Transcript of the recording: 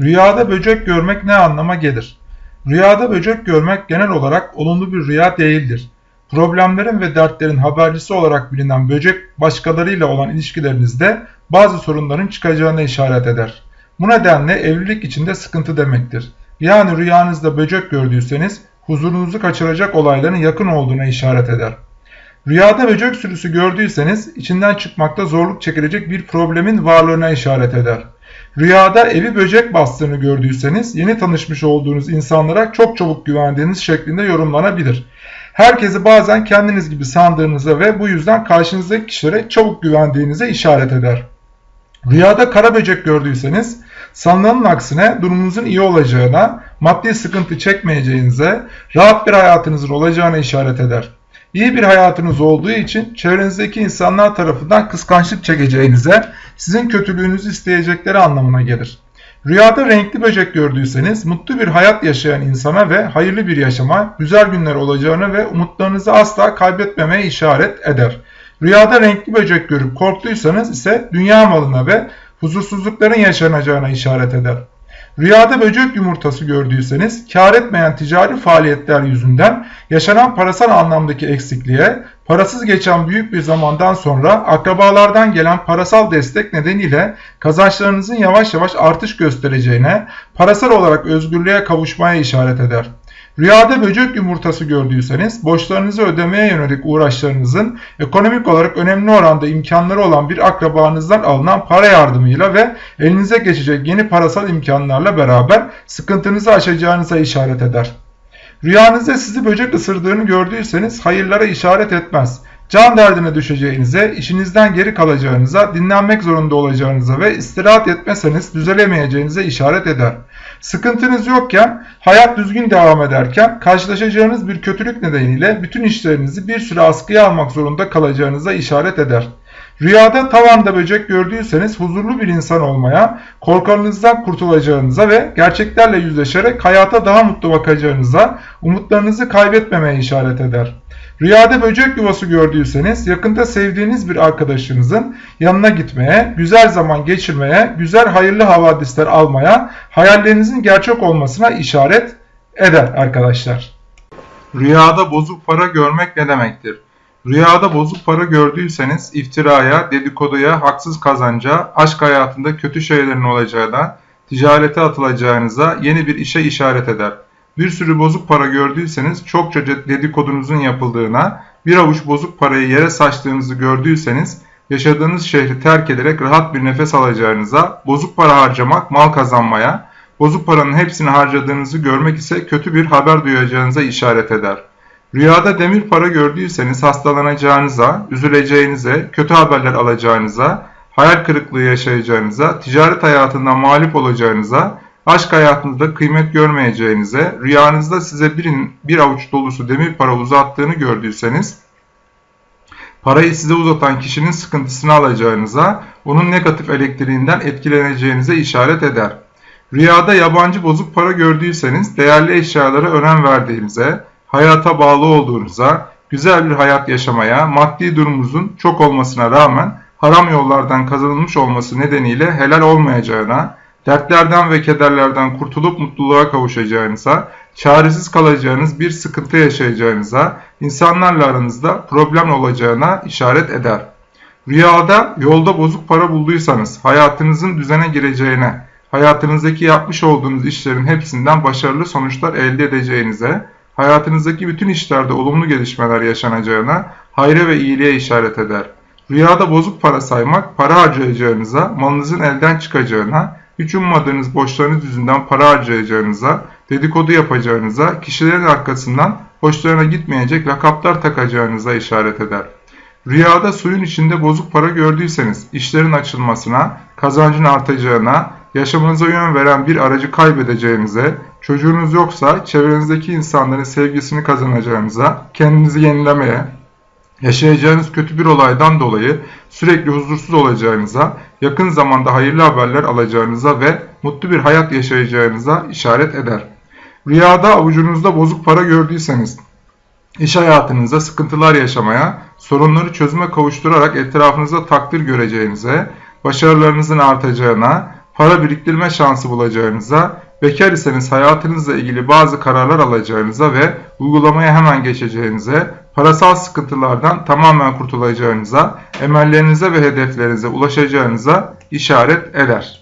Rüyada böcek görmek ne anlama gelir? Rüyada böcek görmek genel olarak olumlu bir rüya değildir. Problemlerin ve dertlerin habercisi olarak bilinen böcek başkalarıyla olan ilişkilerinizde bazı sorunların çıkacağına işaret eder. Bu nedenle evlilik içinde sıkıntı demektir. Yani rüyanızda böcek gördüyseniz huzurunuzu kaçıracak olayların yakın olduğuna işaret eder. Rüyada böcek sürüsü gördüyseniz içinden çıkmakta zorluk çekilecek bir problemin varlığına işaret eder. Rüyada evi böcek bastığını gördüyseniz yeni tanışmış olduğunuz insanlara çok çabuk güvendiğiniz şeklinde yorumlanabilir. Herkesi bazen kendiniz gibi sandığınıza ve bu yüzden karşınızdaki kişilere çabuk güvendiğinize işaret eder. Rüyada kara böcek gördüyseniz sanılanın aksine durumunuzun iyi olacağına, maddi sıkıntı çekmeyeceğinize, rahat bir hayatınızın olacağına işaret eder. İyi bir hayatınız olduğu için çevrenizdeki insanlar tarafından kıskançlık çekeceğinize, sizin kötülüğünüzü isteyecekleri anlamına gelir. Rüyada renkli böcek gördüyseniz mutlu bir hayat yaşayan insana ve hayırlı bir yaşama, güzel günler olacağını ve umutlarınızı asla kaybetmemeye işaret eder. Rüyada renkli böcek görüp korktuysanız ise dünya malına ve huzursuzlukların yaşanacağına işaret eder. Rüyada böcek yumurtası gördüyseniz kar etmeyen ticari faaliyetler yüzünden yaşanan parasal anlamdaki eksikliğe, parasız geçen büyük bir zamandan sonra akrabalardan gelen parasal destek nedeniyle kazançlarınızın yavaş yavaş artış göstereceğine, parasal olarak özgürlüğe kavuşmaya işaret eder. Rüyada böcek yumurtası gördüyseniz borçlarınızı ödemeye yönelik uğraşlarınızın ekonomik olarak önemli oranda imkanları olan bir akrabanızdan alınan para yardımıyla ve elinize geçecek yeni parasal imkanlarla beraber sıkıntınızı aşacağınıza işaret eder. Rüyanızda sizi böcek ısırdığını gördüyseniz hayırlara işaret etmez. Can derdine düşeceğinize, işinizden geri kalacağınıza, dinlenmek zorunda olacağınıza ve istirahat etmeseniz düzelemeyeceğinize işaret eder. Sıkıntınız yokken, hayat düzgün devam ederken karşılaşacağınız bir kötülük nedeniyle bütün işlerinizi bir süre askıya almak zorunda kalacağınıza işaret eder. Rüyada tavanda böcek gördüyseniz huzurlu bir insan olmaya, korkarınızdan kurtulacağınıza ve gerçeklerle yüzleşerek hayata daha mutlu bakacağınıza, umutlarınızı kaybetmemeye işaret eder. Rüyada böcek yuvası gördüyseniz yakında sevdiğiniz bir arkadaşınızın yanına gitmeye, güzel zaman geçirmeye, güzel hayırlı havadisler almaya, hayallerinizin gerçek olmasına işaret eder arkadaşlar. Rüyada bozuk para görmek ne demektir? Rüyada bozuk para gördüyseniz iftiraya, dedikoduya, haksız kazanca, aşk hayatında kötü şeylerin olacağına, ticarete atılacağınıza, yeni bir işe işaret eder. Bir sürü bozuk para gördüyseniz çokça dedikodunuzun yapıldığına, bir avuç bozuk parayı yere saçtığınızı gördüyseniz yaşadığınız şehri terk ederek rahat bir nefes alacağınıza, bozuk para harcamak mal kazanmaya, bozuk paranın hepsini harcadığınızı görmek ise kötü bir haber duyacağınıza işaret eder. Rüyada demir para gördüyseniz hastalanacağınıza, üzüleceğinize, kötü haberler alacağınıza, hayal kırıklığı yaşayacağınıza, ticaret hayatından mağlup olacağınıza, aşk hayatınızda kıymet görmeyeceğinize, rüyanızda size birin, bir avuç dolusu demir para uzattığını gördüyseniz, parayı size uzatan kişinin sıkıntısını alacağınıza, onun negatif elektriğinden etkileneceğinize işaret eder. Rüyada yabancı bozuk para gördüyseniz, değerli eşyalara önem verdiğinize, hayata bağlı olduğunuza, güzel bir hayat yaşamaya, maddi durumunuzun çok olmasına rağmen haram yollardan kazanılmış olması nedeniyle helal olmayacağına, dertlerden ve kederlerden kurtulup mutluluğa kavuşacağınıza, çaresiz kalacağınız bir sıkıntı yaşayacağınıza, insanlarla aranızda problem olacağına işaret eder. Rüyada yolda bozuk para bulduysanız hayatınızın düzene gireceğine, hayatınızdaki yapmış olduğunuz işlerin hepsinden başarılı sonuçlar elde edeceğinize, hayatınızdaki bütün işlerde olumlu gelişmeler yaşanacağına, hayra ve iyiliğe işaret eder. Rüyada bozuk para saymak, para harcayacağınıza, malınızın elden çıkacağına, hiç ummadığınız borçlarınız yüzünden para harcayacağınıza, dedikodu yapacağınıza, kişilerin arkasından hoşlarına gitmeyecek lakaplar takacağınıza işaret eder. Rüyada suyun içinde bozuk para gördüyseniz işlerin açılmasına, kazancın artacağına, yaşamınıza yön veren bir aracı kaybedeceğinize, çocuğunuz yoksa çevrenizdeki insanların sevgisini kazanacağınıza, kendinizi yenilemeye, yaşayacağınız kötü bir olaydan dolayı sürekli huzursuz olacağınıza, yakın zamanda hayırlı haberler alacağınıza ve mutlu bir hayat yaşayacağınıza işaret eder. Rüyada avucunuzda bozuk para gördüyseniz, iş hayatınızda sıkıntılar yaşamaya, sorunları çözüme kavuşturarak etrafınızda takdir göreceğinize, başarılarınızın artacağına, para biriktirme şansı bulacağınıza, bekar iseniz hayatınızla ilgili bazı kararlar alacağınıza ve uygulamaya hemen geçeceğinize, parasal sıkıntılardan tamamen kurtulacağınıza, emellerinize ve hedeflerinize ulaşacağınıza işaret eder.